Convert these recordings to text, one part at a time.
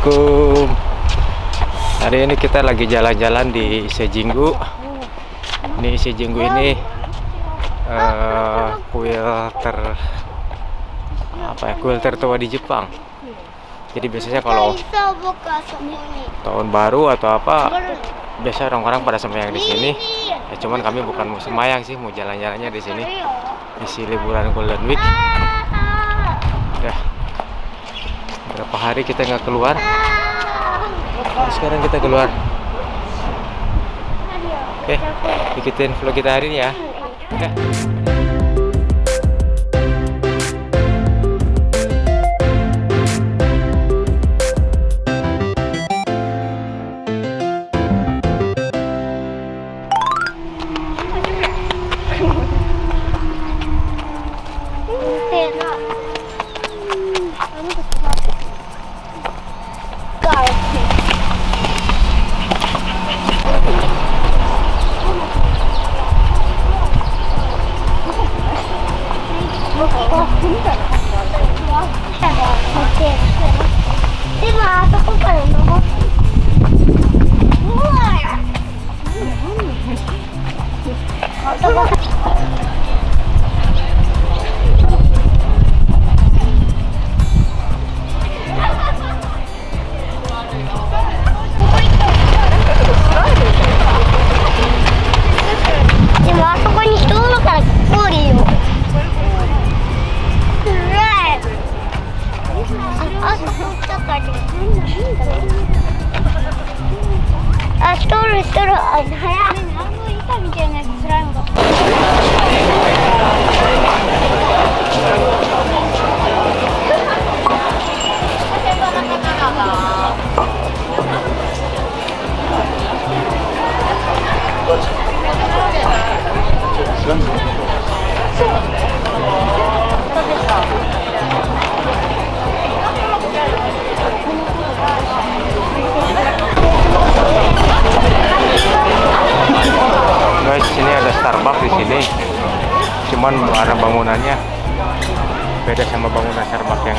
Assalamualaikum. Hari ini kita lagi jalan-jalan di Sejinggu. Ini Sejinggu ini uh, Kuil ter Apa ya, kuil tertua di Jepang. Jadi biasanya kalau tahun baru atau apa Biasa orang-orang pada sembahyang di sini. Ya, Cuman kami bukan mau sembahyang sih Mau jalan-jalannya di sini. Isi liburan Golden Week. Ya berapa hari kita nggak keluar? Sekarang kita keluar. Oke ikutin vlog kita hari ini ya. Oke.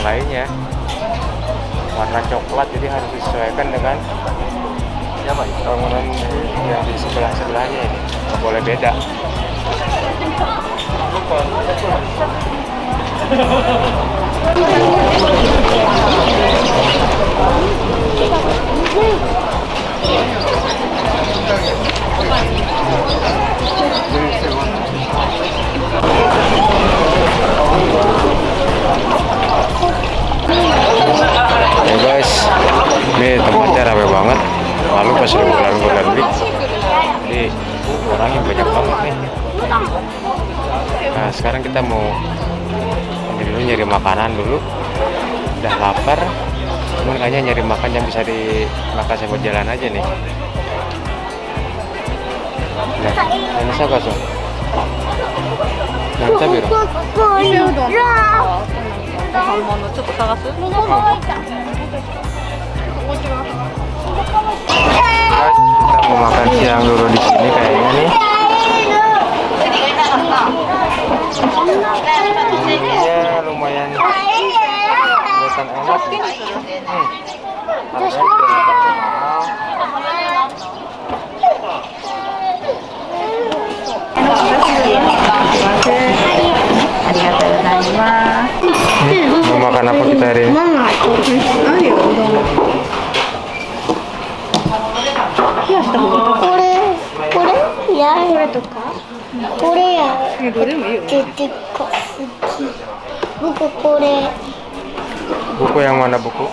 Yang lainnya. Warna coklat jadi harus disesuaikan dengan bangunan yang di sebelah sebelahnya ini. Nggak boleh beda ya guys ini tempatnya rame banget. Lalu pas bulan bulan week jadi orangnya banyak banget nih. Nah sekarang kita mau ini dulu nyari makanan dulu. Udah lapar cuman kayaknya nyari makan yang bisa dimakan sambil jalan aja nih. Nah ini siapa so? Nah, kita biru. 買うものちょっと探す Guys, kita mau makan siang dulu di sini kayaknya nih. Ya lumayan kelihatan enak. Hmm. mau makan apa kita hari ini? Kore, kore, ya, kore tuh kak. Kore ya. Titik kok Buku kore. Buku yang mana buku?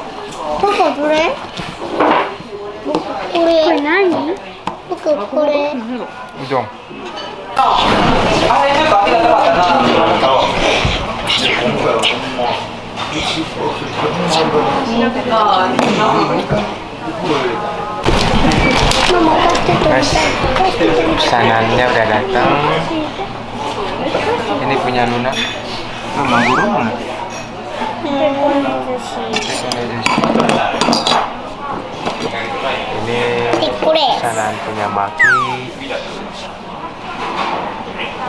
Buku kore. Buku kore. Buku kore. Jom. あれちょっと開け方があったな。Guys, pesanannya udah datang. Ini punya Luna. Guru mana? Ini pesanan punya Maki.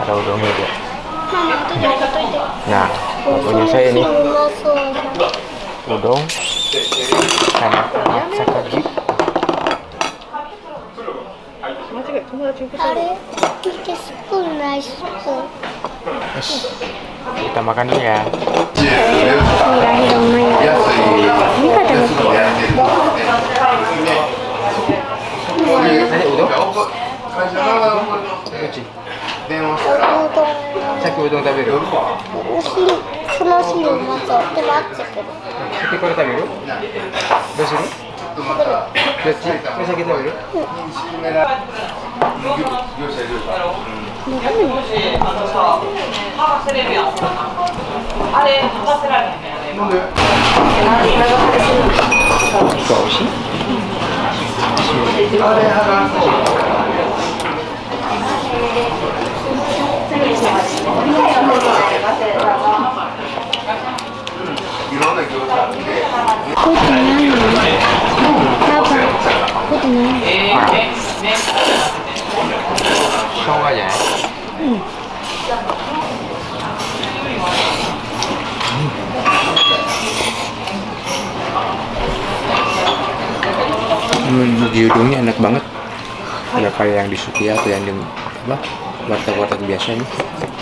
Ada udangnya dia. Nah punya saya ini. Udang sama sakagi kita makan dulu ya. Ini katanya 鮭おうどん食べる？お汁その汁をまず手間つるこれ。食べる？どうする？食べるどっち食べる？うん。あ、られ。なん。でれ。あれ、lumayan. Jadi juga. Guys, ini saya ini terkenal dengan udon ya. Jadi udonnya ini gede sekali nih.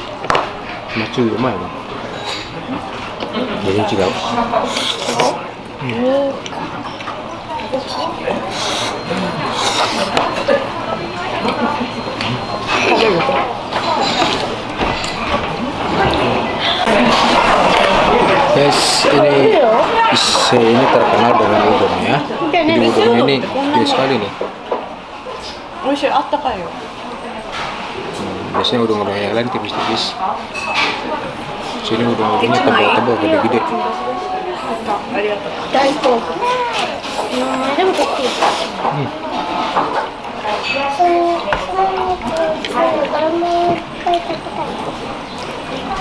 美味しいあったかいよ Hmm, biasanya udon-udon yang lain tipis-tipis. Sini udon-udonnya tebal-tebal, gede-gede. ありがとう大好物うんでもこっち sini udah ngomongnya tebal-tebal gede. Gede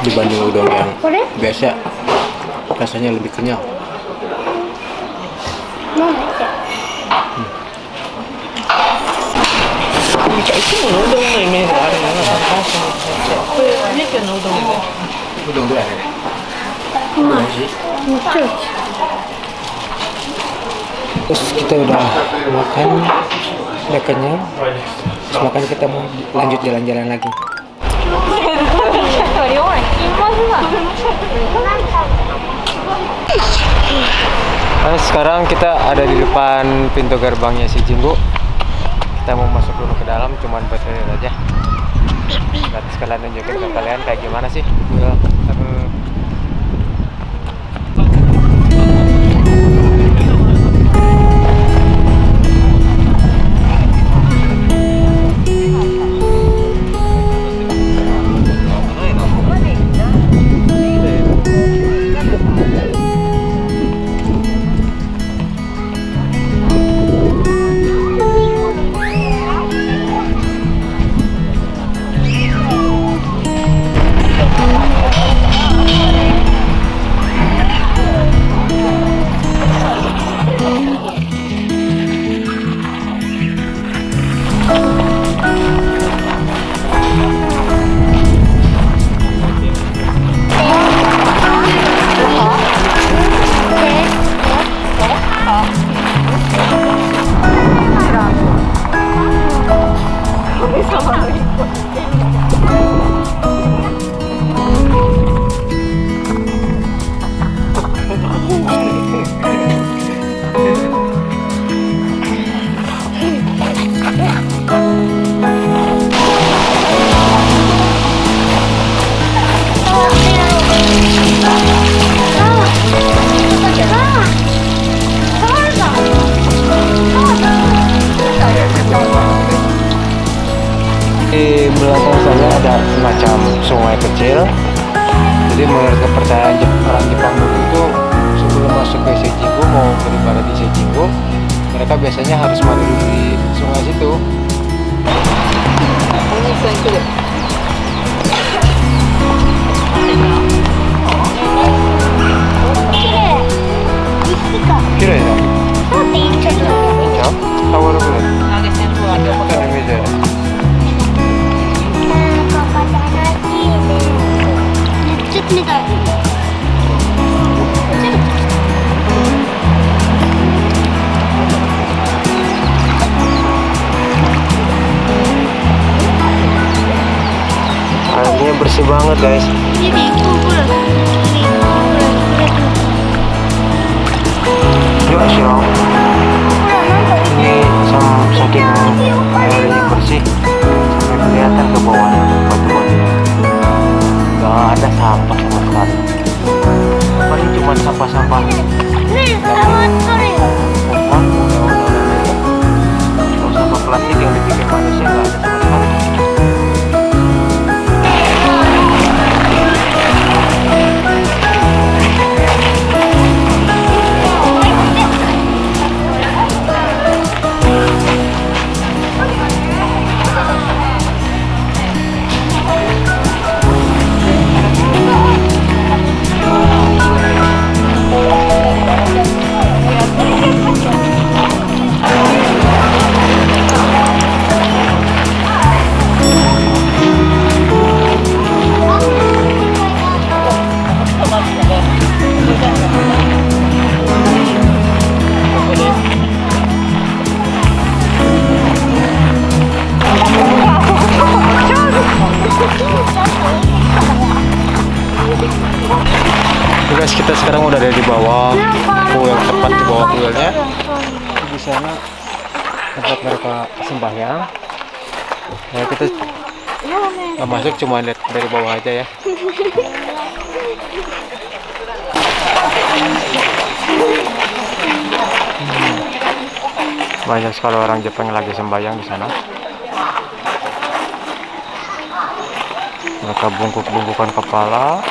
dibanding udang yang biasa rasanya lebih kenyal. Ini kan udah 이 정도야 Terus kita udah makan, udah kenyang. Terus makan kita mau lanjut jalan-jalan lagi. Nah, sekarang kita ada di depan pintu gerbangnya si Jimbo Kita mau masuk dulu ke dalam, cuman buat aja. Nanti sekalian nunjukin ke kalian kayak gimana sih. Biasanya harus mandi di sungai situ. お兄 bersih banget guys. Kumpulan. yuk Shirong ini sam- saking airnya bersih sampai kelihatan ke bawah batu-batunya nggak ada sampah sama sekali paling cuma sampah-sampah. Sampah plastik yang dibikin manusia nggak ada sama sekali ya. Kita nggak masuk cuma lihat dari bawah aja ya. Hmm. banyak sekali orang Jepang lagi sembahyang di sana. Mereka bungkuk-bungkukan kepala.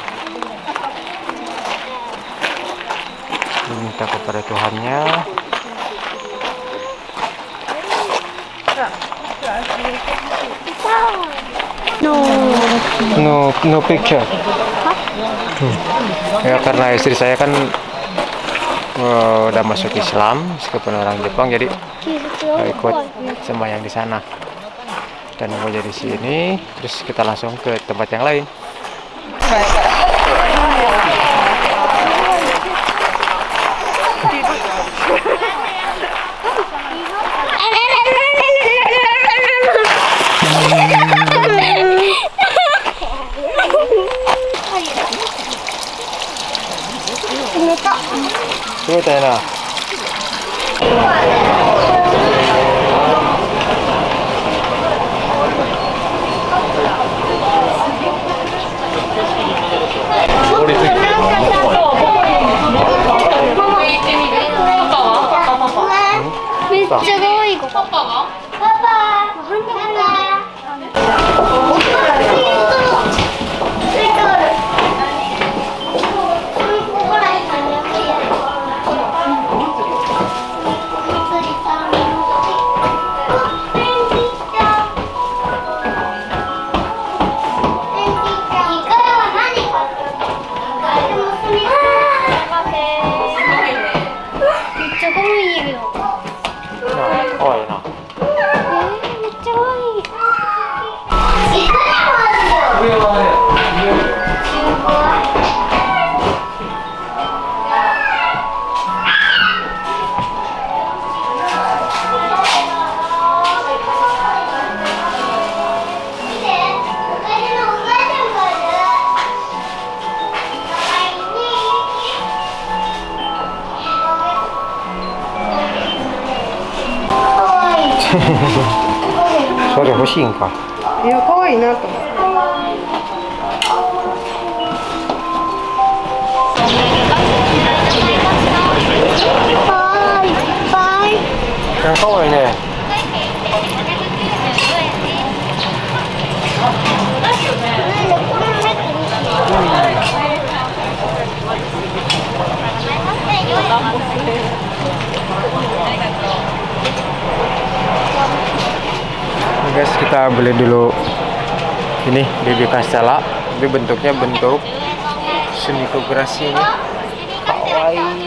Meminta kepada Tuhannya No. no no picture Hmm. ya karena istri saya kan eh, udah masuk Islam meskipun orang Jepang jadi eh, ikut sembahyang di sana dan mau jadi sini terus kita langsung ke tempat yang lain 冷たいな。それ欲しいんか。いや可愛いなと思って Yang kau ini. Oke guys, kita beli dulu ini BB Castella. Tapi bentuknya bentuk semikograsi ini. Kawaii.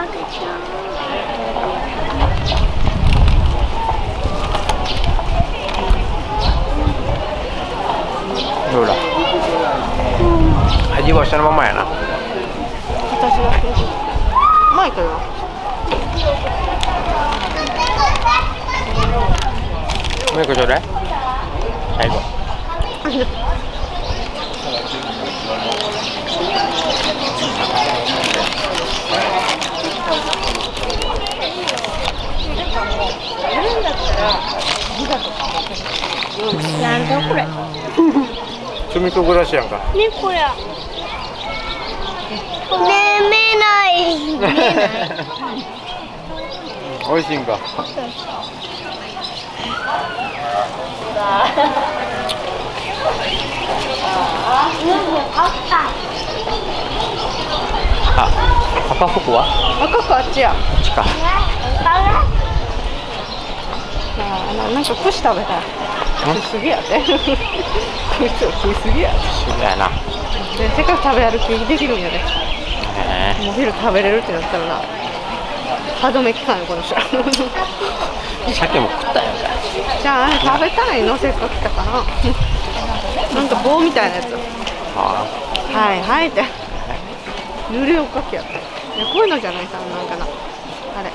Papa job. 組と暮らしやんか。ねこりゃ眠れないない。美味しいんか。あ、赤服は？赤服あっちや。あっちか。あ、なんか串食べたい。食いすぎやでこいつ食いすぎや Sudah nah. でせっかく食べ歩きできるんやで。Eh, もう昼食べれるってなったらな。歯止め期間よこの人 sa akin mo kuta yan ka. じゃああれ食べたいの？せっかく来たから。なんか棒みたいなやつ。Ah, はいはいって。濡れおかきやった。いやこういうのじゃないさなんかな。あれ。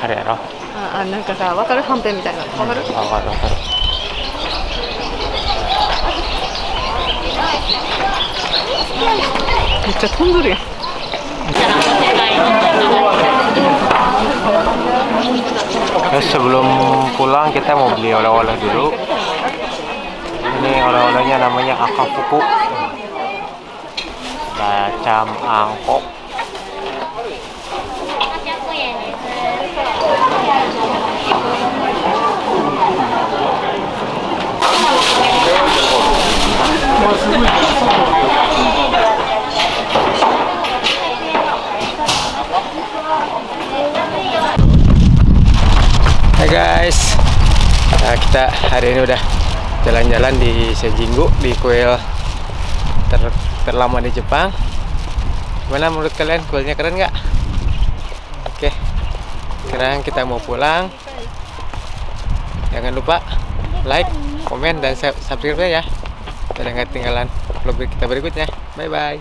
hari ano? ああなんかさわかる？はんぺんみたいな。わかる？Ako, ako, ako. めっち 진짜 sebelum pulang kita mau beli oleh-oleh dulu. Ini oleh-olehnya namanya akafuku. Bacam angkok. Hai guys, Nah, kita hari ini udah jalan-jalan di Sejinggu di kuil ter terlama di Jepang. Gimana menurut kalian kuilnya keren nggak? Oke, sekarang kita mau pulang. Jangan lupa like, komen, dan sub- subscribe ya. Biar nggak ketinggalan vlog kita berikutnya. Bye bye.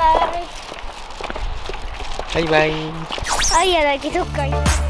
Bye. Bye bye. あいやだけどっか行った